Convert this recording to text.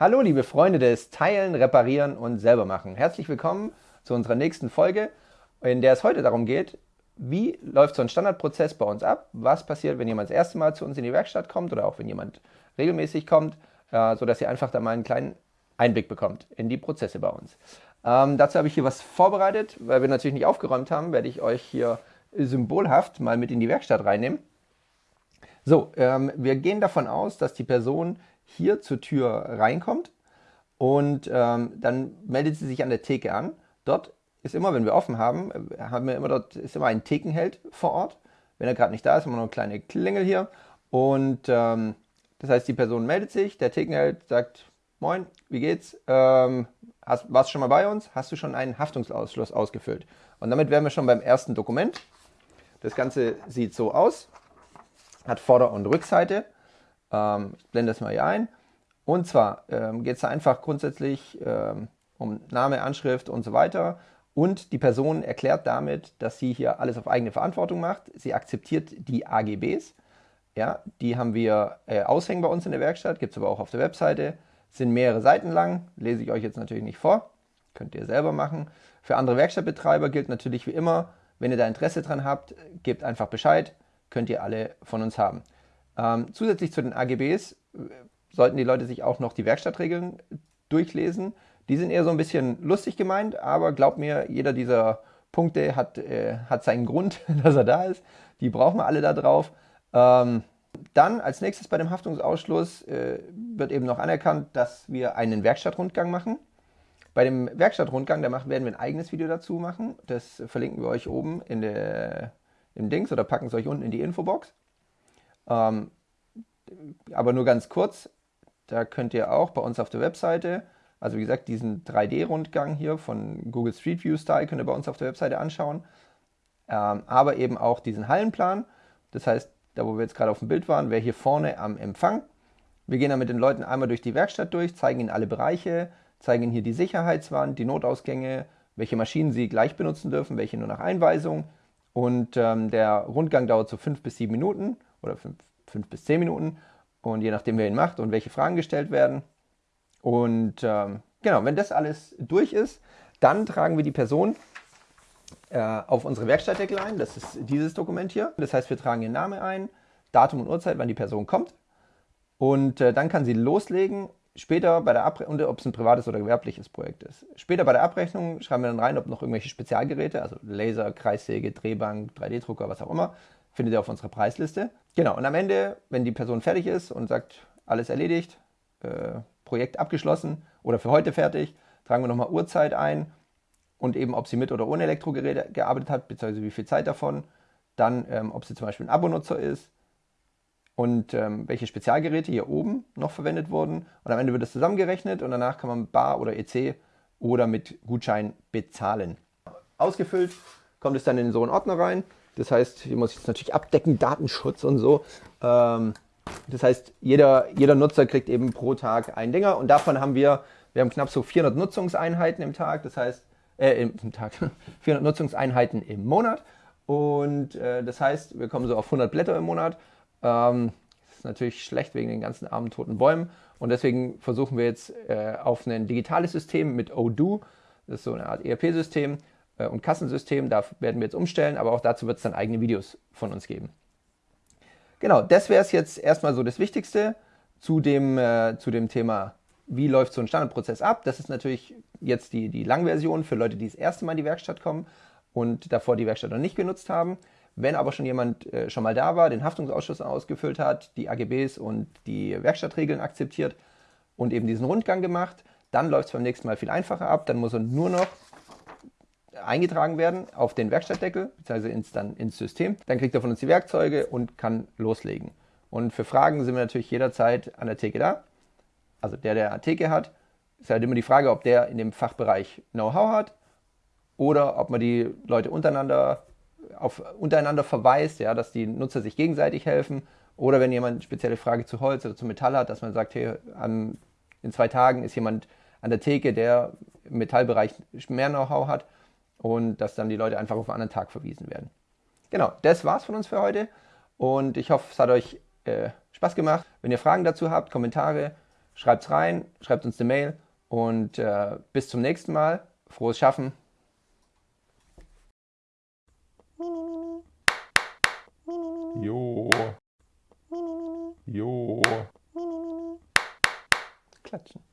Hallo liebe Freunde des Teilen, Reparieren und Selbermachen. Herzlich willkommen zu unserer nächsten Folge, in der es heute darum geht, wie läuft so ein Standardprozess bei uns ab, was passiert, wenn jemand das erste Mal zu uns in die Werkstatt kommt oder auch wenn jemand regelmäßig kommt, äh, sodass ihr einfach da mal einen kleinen Einblick bekommt in die Prozesse bei uns. Ähm, dazu habe ich hier was vorbereitet, weil wir natürlich nicht aufgeräumt haben, werde ich euch hier symbolhaft mal mit in die Werkstatt reinnehmen. So, ähm, wir gehen davon aus, dass die Person hier zur Tür reinkommt und ähm, dann meldet sie sich an der Theke an. Dort ist immer, wenn wir offen haben, äh, haben wir immer dort ist immer ein Thekenheld vor Ort. Wenn er gerade nicht da ist, haben wir noch eine kleine Klingel hier. Und ähm, das heißt, die Person meldet sich, der Thekenheld sagt, Moin, wie geht's? Ähm, hast, warst du schon mal bei uns? Hast du schon einen Haftungsausschluss ausgefüllt? Und damit wären wir schon beim ersten Dokument. Das Ganze sieht so aus, hat Vorder- und Rückseite. Ähm, ich blende das mal hier ein. Und zwar ähm, geht es einfach grundsätzlich ähm, um Name, Anschrift und so weiter. Und die Person erklärt damit, dass sie hier alles auf eigene Verantwortung macht. Sie akzeptiert die AGBs. Ja, die haben wir äh, aushängen bei uns in der Werkstatt, gibt es aber auch auf der Webseite. Sind mehrere Seiten lang, lese ich euch jetzt natürlich nicht vor. Könnt ihr selber machen. Für andere Werkstattbetreiber gilt natürlich wie immer, wenn ihr da Interesse dran habt, gebt einfach Bescheid, könnt ihr alle von uns haben. Ähm, zusätzlich zu den AGBs äh, sollten die Leute sich auch noch die Werkstattregeln durchlesen. Die sind eher so ein bisschen lustig gemeint, aber glaubt mir, jeder dieser Punkte hat, äh, hat seinen Grund, dass er da ist. Die brauchen wir alle da drauf. Ähm, dann als nächstes bei dem Haftungsausschluss äh, wird eben noch anerkannt, dass wir einen Werkstattrundgang machen. Bei dem Werkstattrundgang, da werden wir ein eigenes Video dazu machen. Das verlinken wir euch oben in der, im Dings oder packen es euch unten in die Infobox. Ähm, aber nur ganz kurz, da könnt ihr auch bei uns auf der Webseite, also wie gesagt, diesen 3D-Rundgang hier von Google Street View Style könnt ihr bei uns auf der Webseite anschauen. Ähm, aber eben auch diesen Hallenplan. Das heißt, da wo wir jetzt gerade auf dem Bild waren, wäre hier vorne am Empfang. Wir gehen dann mit den Leuten einmal durch die Werkstatt durch, zeigen ihnen alle Bereiche, zeigen ihnen hier die Sicherheitswand, die Notausgänge, welche Maschinen sie gleich benutzen dürfen, welche nur nach Einweisung. Und ähm, der Rundgang dauert so fünf bis sieben Minuten oder fünf, fünf bis zehn Minuten. Und je nachdem, wer ihn macht und welche Fragen gestellt werden. Und ähm, genau, wenn das alles durch ist, dann tragen wir die Person äh, auf unsere Werkstattdeckel ein. Das ist dieses Dokument hier. Das heißt, wir tragen ihren Namen ein, Datum und Uhrzeit, wann die Person kommt. Und äh, dann kann sie loslegen. Später bei der Abrechnung, ob es ein privates oder gewerbliches Projekt ist. Später bei der Abrechnung schreiben wir dann rein, ob noch irgendwelche Spezialgeräte, also Laser, Kreissäge, Drehbank, 3D-Drucker, was auch immer, findet ihr auf unserer Preisliste. Genau, und am Ende, wenn die Person fertig ist und sagt, alles erledigt, äh, Projekt abgeschlossen oder für heute fertig, tragen wir nochmal Uhrzeit ein und eben, ob sie mit oder ohne Elektrogeräte gearbeitet hat, beziehungsweise wie viel Zeit davon. Dann, ähm, ob sie zum Beispiel ein Abonutzer ist und ähm, welche Spezialgeräte hier oben noch verwendet wurden. Und am Ende wird das zusammengerechnet und danach kann man Bar oder EC oder mit Gutschein bezahlen. Ausgefüllt kommt es dann in so einen Ordner rein. Das heißt, hier muss ich jetzt natürlich abdecken, Datenschutz und so. Ähm, das heißt, jeder, jeder Nutzer kriegt eben pro Tag ein Dinger und davon haben wir, wir haben knapp so 400 Nutzungseinheiten im Tag. Das heißt, äh, im Tag, 400 Nutzungseinheiten im Monat. Und äh, das heißt, wir kommen so auf 100 Blätter im Monat. Ähm, das ist natürlich schlecht wegen den ganzen armen toten Bäumen. Und deswegen versuchen wir jetzt äh, auf ein digitales System mit Odoo, das ist so eine Art ERP-System äh, und Kassensystem, da werden wir jetzt umstellen, aber auch dazu wird es dann eigene Videos von uns geben. Genau, das wäre es jetzt erstmal so das Wichtigste zu dem, äh, zu dem Thema wie läuft so ein Standardprozess ab. Das ist natürlich jetzt die, die Langversion für Leute, die das erste Mal in die Werkstatt kommen und davor die Werkstatt noch nicht genutzt haben. Wenn aber schon jemand äh, schon mal da war, den Haftungsausschuss ausgefüllt hat, die AGBs und die Werkstattregeln akzeptiert und eben diesen Rundgang gemacht, dann läuft es beim nächsten Mal viel einfacher ab. Dann muss er nur noch eingetragen werden auf den Werkstattdeckel, beziehungsweise ins, dann ins System. Dann kriegt er von uns die Werkzeuge und kann loslegen. Und für Fragen sind wir natürlich jederzeit an der Theke da also der, der eine Theke hat, ist halt immer die Frage, ob der in dem Fachbereich Know-how hat oder ob man die Leute untereinander auf untereinander verweist, ja, dass die Nutzer sich gegenseitig helfen. Oder wenn jemand eine spezielle Frage zu Holz oder zu Metall hat, dass man sagt, hey, an, in zwei Tagen ist jemand an der Theke, der im Metallbereich mehr Know-how hat und dass dann die Leute einfach auf einen anderen Tag verwiesen werden. Genau, das war's von uns für heute und ich hoffe, es hat euch äh, Spaß gemacht. Wenn ihr Fragen dazu habt, Kommentare, schreibt's rein, schreibt uns eine Mail und äh, bis zum nächsten Mal. Frohes Schaffen. Jo. Jo. Klatschen.